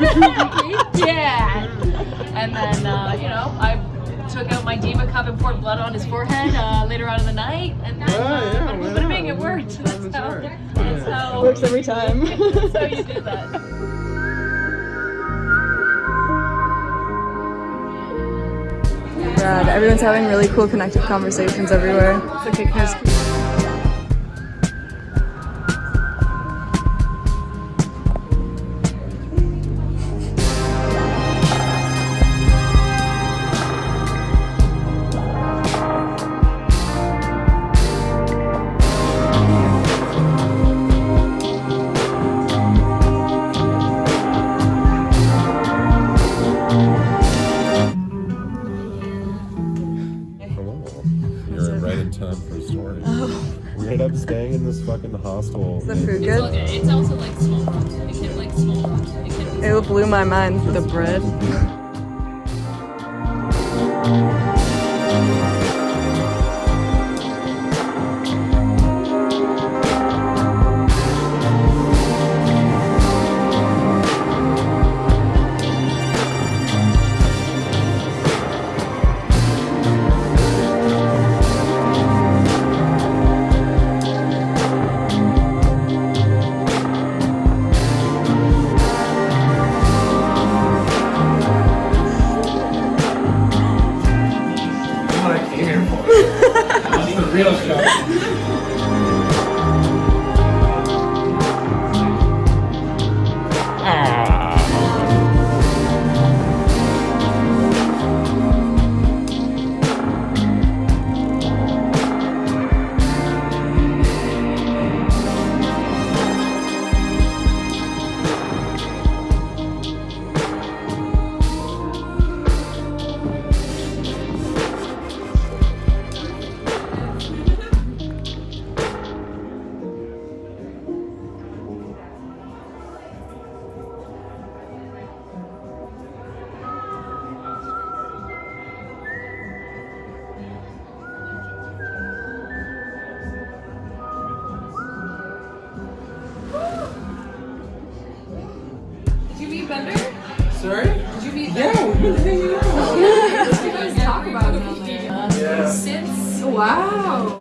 Yeah, And then, uh, you know, I took out my diva cup and poured blood on his forehead uh, later on in the night. And then, oh, yeah, hoping yeah, it worked. That's that's how, it works every time. so you do that. Everyone's having really cool connective conversations everywhere. It's You're in time for a story. Oh. We ended up staying in this fucking hostel. Is the food good? It's also like small. It can like small. It can. It blew my mind. The bread. That's Yeah, we've been hanging out. Talk about him on there. Yeah. Since Wow.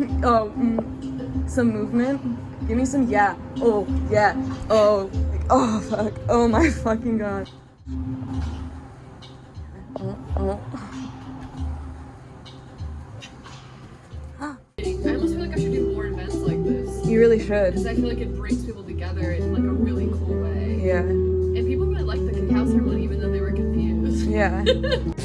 Oh, mm, some movement. Give me some yeah. Oh, yeah. Oh, oh, fuck. Oh my fucking god. Oh, oh. I almost feel like I should do more events like this. You really should. Because I feel like it brings people together in like a really cool way. Yeah. And people really liked the cacao ceremony even though they were confused. Yeah.